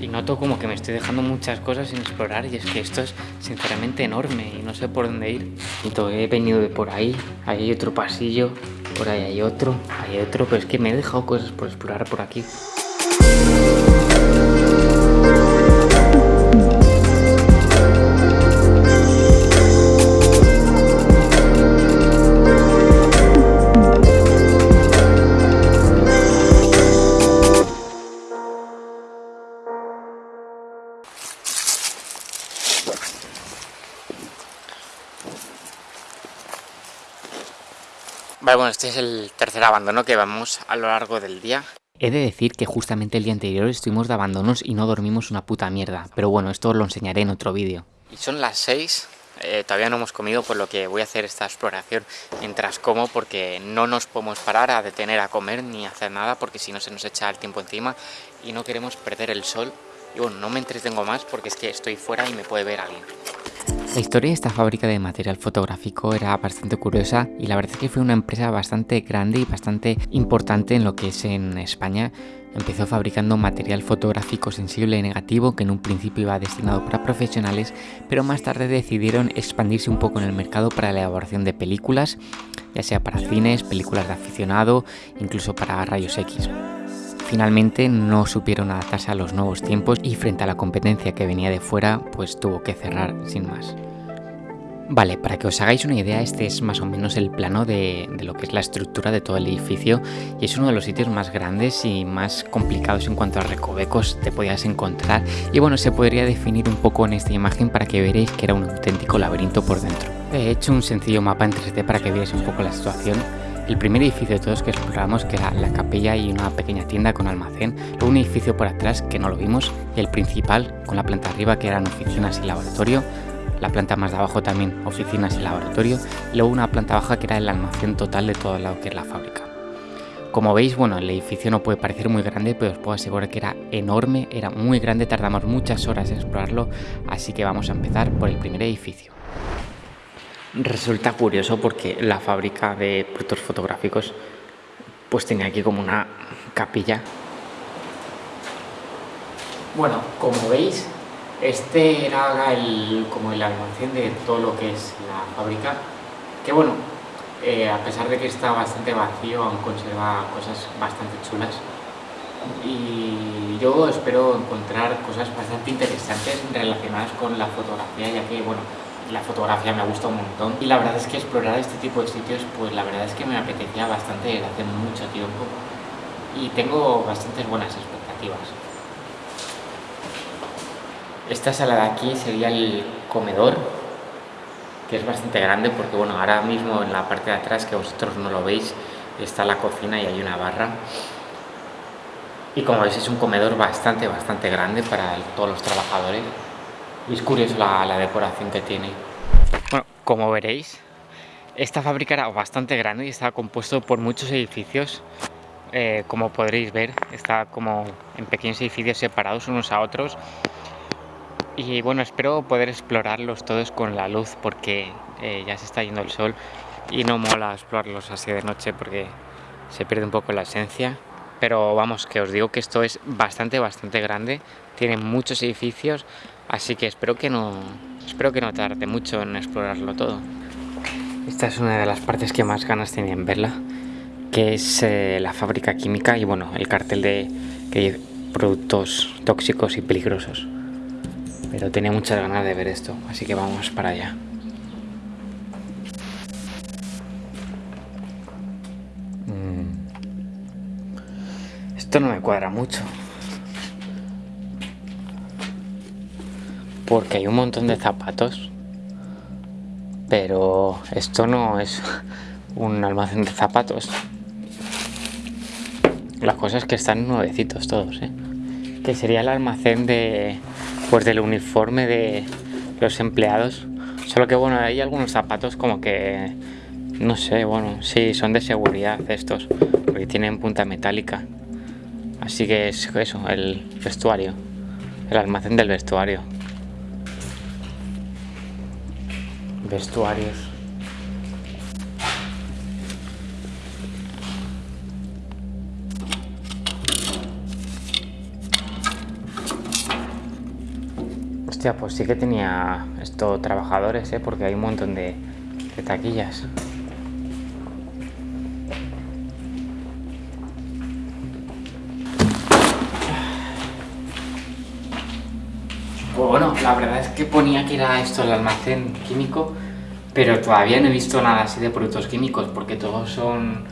Y noto como que me estoy dejando muchas cosas sin explorar y es que esto es sinceramente enorme y no sé por dónde ir. Y he venido de por ahí, ahí hay otro pasillo, por ahí hay otro, hay otro, pero es que me he dejado cosas por explorar por aquí. Vale, bueno, este es el tercer abandono que vamos a lo largo del día. He de decir que justamente el día anterior estuvimos de abandonos y no dormimos una puta mierda, pero bueno, esto os lo enseñaré en otro vídeo. Y son las 6, eh, todavía no hemos comido, por lo que voy a hacer esta exploración mientras como, porque no nos podemos parar a detener a comer ni hacer nada, porque si no se nos echa el tiempo encima y no queremos perder el sol. Y bueno, no me entretengo más porque es que estoy fuera y me puede ver alguien. La historia de esta fábrica de material fotográfico era bastante curiosa y la verdad es que fue una empresa bastante grande y bastante importante en lo que es en España. Empezó fabricando material fotográfico sensible y negativo que en un principio iba destinado para profesionales, pero más tarde decidieron expandirse un poco en el mercado para la elaboración de películas, ya sea para cines, películas de aficionado, incluso para rayos X. Finalmente no supieron adaptarse a los nuevos tiempos y frente a la competencia que venía de fuera, pues tuvo que cerrar sin más. Vale, para que os hagáis una idea, este es más o menos el plano de, lo que es la estructura de todo el edificio y es uno de los sitios más grandes y más complicados en cuanto a recovecos te podías encontrar y bueno, se podría definir un poco en esta imagen para que veréis que era un auténtico laberinto por dentro. He hecho un sencillo mapa en 3D para que veáis un poco la situación el primer edificio de todos que exploramos, que era la capilla y una pequeña tienda con almacén, luego un edificio por atrás que no lo vimos, y el principal con la planta arriba que eran oficinas y laboratorio, la planta más de abajo también oficinas y laboratorio, y luego una planta baja que era el almacén total de todo lo que es la fábrica. Como veis, bueno, el edificio no puede parecer muy grande, pero os puedo asegurar que era enorme, era muy grande, tardamos muchas horas en explorarlo, así que vamos a empezar por el primer edificio. Resulta curioso porque la fábrica de productos fotográficos pues tenía aquí como una capilla. Bueno, como veis, este era el, como el almacén de todo lo que es la fábrica, que bueno, eh, a pesar de que está bastante vacío, aún conserva cosas bastante chulas. Y yo espero encontrar cosas bastante interesantes relacionadas con la fotografía, ya que, bueno, la fotografía me gusta un montón. Y la verdad es que explorar este tipo de sitios pues la verdad es que me apetecía bastante desde hace mucho tiempo. Y tengo bastantes buenas expectativas. Esta sala de aquí sería el comedor que es bastante grande porque bueno ahora mismo en la parte de atrás que vosotros no lo veis está la cocina y hay una barra. Y como veis es un comedor bastante bastante grande para todos los trabajadores y es curioso la, decoración que tiene. Bueno, como veréis, esta fábrica era bastante grande y estaba compuesto por muchos edificios. Eh, como podréis ver, está como en pequeños edificios separados unos a otros. Y bueno, espero poder explorarlos todos con la luz porque eh, ya se está yendo el sol y no mola explorarlos así de noche porque se pierde un poco la esencia. Pero vamos, que os digo que esto es bastante, bastante grande. Tiene muchos edificios, Así que espero que no, espero que no tarde mucho en explorarlo todo. Esta es una de las partes que más ganas tenía en verla, que es eh, la fábrica química y bueno, el cartel de que productos tóxicos y peligrosos. Pero tenía muchas ganas de ver esto, así que vamos para allá. Esto no me cuadra mucho. porque hay un montón de zapatos pero esto no es un almacén de zapatos la cosa es que están nuevecitos todos ¿eh? que sería el almacén de pues del uniforme de los empleados solo que bueno hay algunos zapatos como que no sé bueno sí son de seguridad estos porque tienen punta metálica así que es eso el vestuario el almacén del vestuario vestuarios. Hostia, pues sí que tenía esto trabajadores, ¿eh? Porque hay un montón de, de taquillas. La verdad es que ponía que era esto el almacén químico, pero todavía no he visto nada así de productos químicos, porque todos son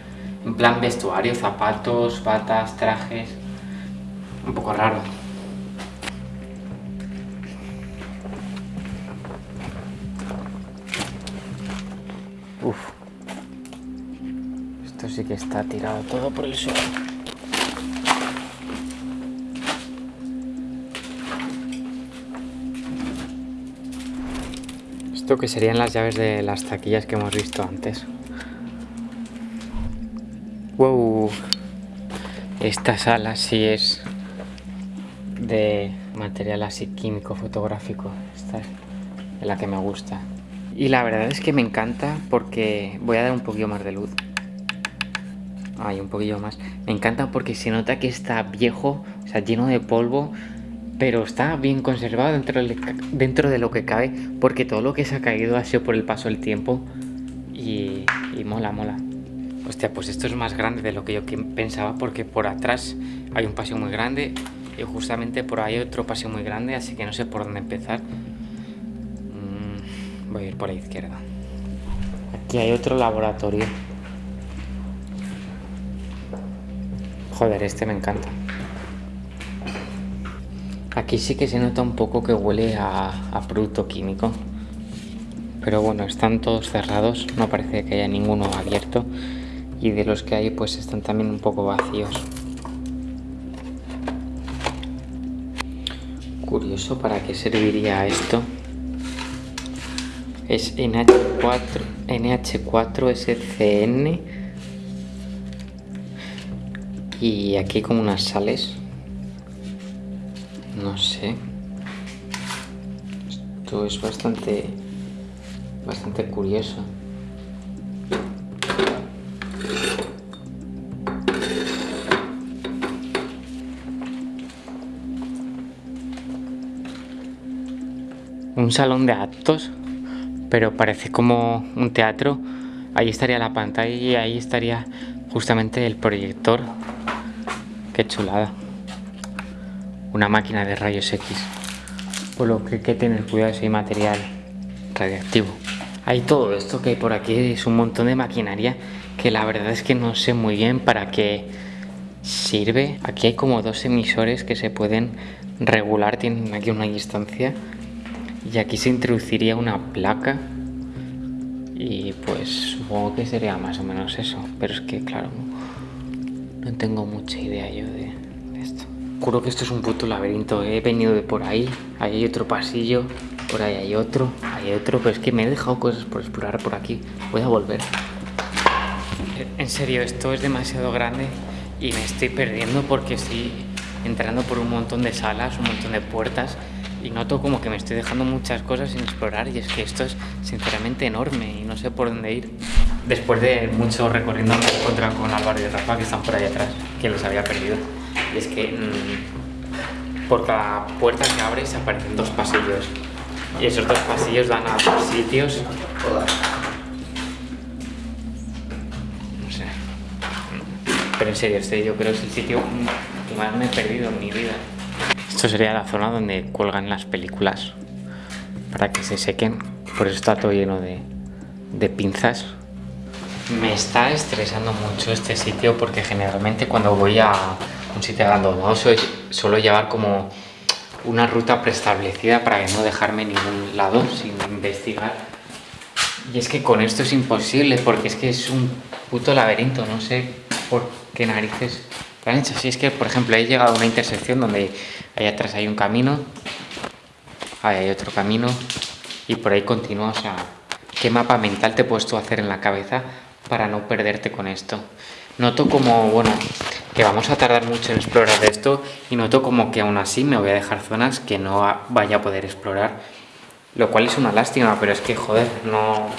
en plan vestuario, zapatos, batas, trajes... Un poco raro. Uf. Esto sí que está tirado todo por el suelo. Esto que serían las llaves de las taquillas que hemos visto antes. Wow. Esta sala sí es de material así químico fotográfico. Esta es la que me gusta. Y la verdad es que me encanta porque voy a dar un poquillo más de luz. Ay, un poquillo más. Me encanta porque se nota que está viejo, o sea, lleno de polvo, pero está bien conservado dentro de, dentro de lo que cabe, porque todo lo que se ha caído ha sido por el paso del tiempo y, y mola, mola. Hostia, pues esto es más grande de lo que yo pensaba porque por atrás hay un paseo muy grande y justamente por ahí otro paseo muy grande, así que no sé por dónde empezar. Mm, voy a ir por la izquierda. Aquí hay otro laboratorio. Joder, este me encanta. Aquí sí que se nota un poco que huele a, producto químico. Pero bueno, están todos cerrados, no parece que haya ninguno abierto y de los que hay pues están también un poco vacíos. Curioso para qué serviría esto. Es NH4, NH4SCN y aquí como unas sales. No sé. Esto es bastante bastante curioso. un salón de actos, pero parece como un teatro. Ahí estaría la pantalla y ahí estaría justamente el proyector. Qué chulada. Una máquina de rayos X. Por lo que hay que tener cuidado si hay material radiactivo. Hay todo esto que hay por aquí, es un montón de maquinaria que la verdad es que no sé muy bien para qué sirve. Aquí hay como dos emisores que se pueden regular, tienen aquí una distancia y aquí se introduciría una placa y pues supongo que sería más o menos eso pero es que claro no, tengo mucha idea yo de, esto juro que esto es un puto laberinto he venido de por ahí ahí hay otro pasillo por ahí hay otro hay otro pero es que me he dejado cosas por explorar por aquí voy a volver en serio esto es demasiado grande y me estoy perdiendo porque estoy entrando por un montón de salas un montón de puertas y noto como que me estoy dejando muchas cosas sin explorar y es que esto es sinceramente enorme y no sé por dónde ir. Después de mucho recorriendo me he encontrado con Álvaro y Rafa que están por ahí atrás, que los había perdido. Y es que mmm, por cada puerta que abres aparecen dos pasillos y esos dos pasillos dan a dos sitios. No sé. Pero en serio, este yo creo que es el sitio que más me he perdido en mi vida. Esto sería la zona donde cuelgan las películas para que se sequen. Por eso está todo lleno de, de pinzas. Me está estresando mucho este sitio porque generalmente cuando voy a un sitio abandonado suelo llevar como una ruta preestablecida para que no dejarme en ningún lado sin investigar. Y es que con esto es imposible porque es que es un puto laberinto, no sé por qué narices lo han hecho. Si es que, por ejemplo, he llegado a una intersección donde Ahí atrás hay un camino. Ahí hay otro camino. Y por ahí continúa. O sea, ¿qué mapa mental te puedes tú hacer en la cabeza para no perderte con esto? Noto como, bueno, que vamos a tardar mucho en explorar esto y noto como que aún así me voy a dejar zonas que no vaya a poder explorar. Lo cual es una lástima, pero es que, joder, no...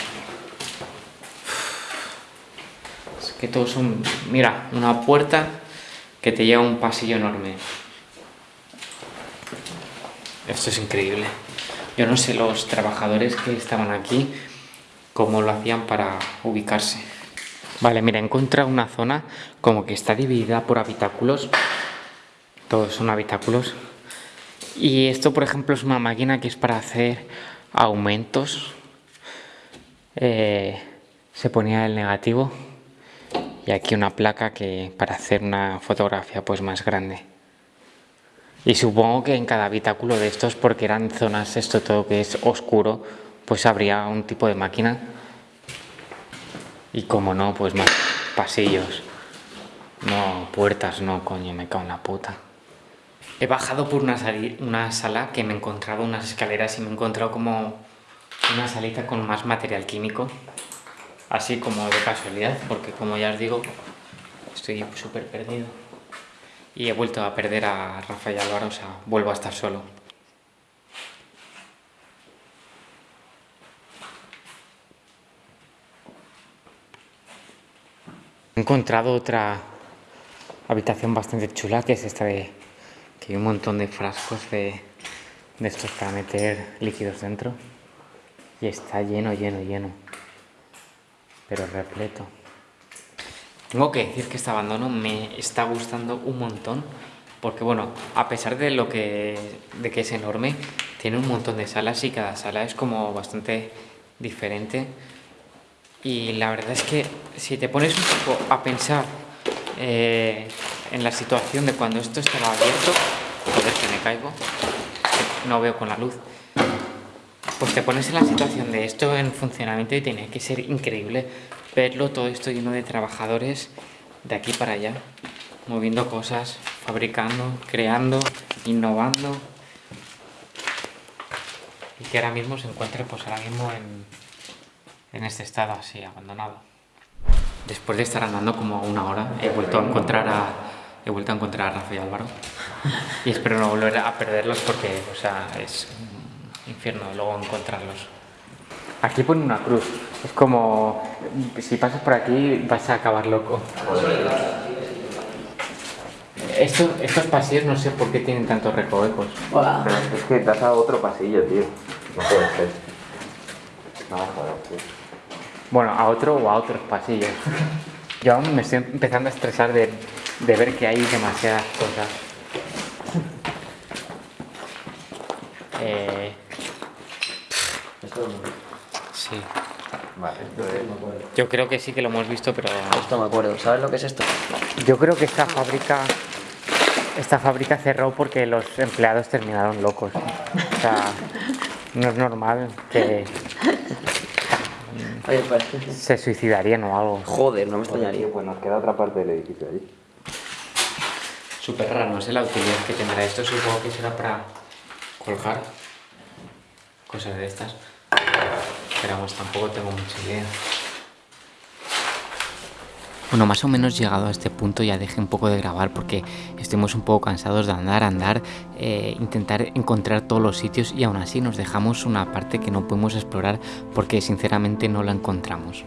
Es que todos son... Mira, una puerta que te lleva a un pasillo enorme. Esto es increíble. Yo no sé los trabajadores que estaban aquí cómo lo hacían para ubicarse. Vale, mira, he encontrado una zona como que está dividida por habitáculos. Todos son habitáculos. Y esto, por ejemplo, es una máquina que es para hacer aumentos. Eh, se ponía el negativo y aquí una placa que para hacer una fotografía pues más grande. Y supongo que en cada habitáculo de estos, porque eran zonas, esto todo que es oscuro, pues habría un tipo de máquina. Y como no, pues más pasillos. No, puertas no, coño, me cago en la puta. He bajado por una, una sala que me encontraba unas escaleras y me he encontrado como una salita con más material químico. Así como de casualidad, porque como ya os digo, estoy súper perdido y he vuelto a perder a Rafael Álvaro, o sea, vuelvo a estar solo. He encontrado otra habitación bastante chula, que es esta de que hay un montón de frascos de, estos para meter líquidos dentro. Y está lleno, lleno, lleno, pero repleto. Tengo que decir que este abandono me está gustando un montón porque bueno, a pesar de lo que, de que es enorme, tiene un montón de salas y cada sala es como bastante diferente y la verdad es que si te pones un poco a pensar eh, en la situación de cuando esto estaba abierto, joder que me caigo, no veo con la luz, pues te pones en la situación de esto en funcionamiento y tiene que ser increíble verlo todo esto lleno de trabajadores de aquí para allá, moviendo cosas, fabricando, creando, innovando. Y que ahora mismo se encuentra pues ahora mismo en, en este estado así, abandonado. Después de estar andando como una hora he vuelto a encontrar a, he vuelto a encontrar a Rafa y Álvaro y espero no volver a perderlos porque o sea, es un infierno luego encontrarlos. Aquí pone una cruz. Es como, si pasas por aquí vas a acabar loco. Esto, estos pasillos no sé por qué tienen tantos recovecos. es que das a otro pasillo, tío. No puede ser. No, joder, tío. Bueno, a otro o a otros pasillos. Yo aún me estoy empezando a estresar de, de ver que hay demasiadas cosas. Eh... Esto Sí. Vale, esto es... Yo creo que sí que lo hemos visto, pero... Esto me acuerdo. ¿Sabes lo que es esto? Yo creo que esta fábrica... Esta fábrica cerró porque los empleados terminaron locos. O sea, no es normal que. Se suicidarían o algo. Joder, no me extrañaría. Pues nos queda otra parte del edificio allí. Súper raro, no sé la utilidad que tendrá esto. Supongo que será para colgar cosas de estas. Pero vamos, tampoco tengo mucha idea. Bueno, más o menos llegado a este punto ya dejé un poco de grabar porque estuvimos un poco cansados de andar, andar, eh, intentar encontrar todos los sitios y aún así nos dejamos una parte que no pudimos explorar porque sinceramente no la encontramos.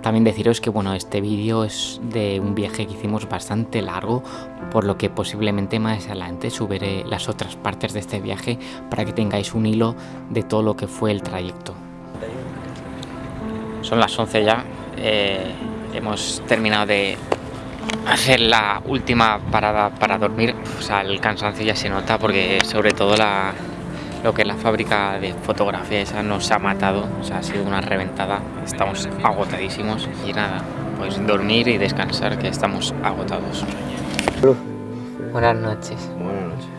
También deciros que bueno, este vídeo es de un viaje que hicimos bastante largo, por lo que posiblemente más adelante subiré las otras partes de este viaje para que tengáis un hilo de todo lo que fue el trayecto. Son las 11 ya, eh, hemos terminado de hacer la última parada para dormir, o sea, el cansancio ya se nota porque sobre todo la, lo que es la fábrica de fotografía esa nos ha matado, o sea, ha sido una reventada, estamos agotadísimos y nada, pues dormir y descansar que estamos agotados. Buenas noches. Buenas noches.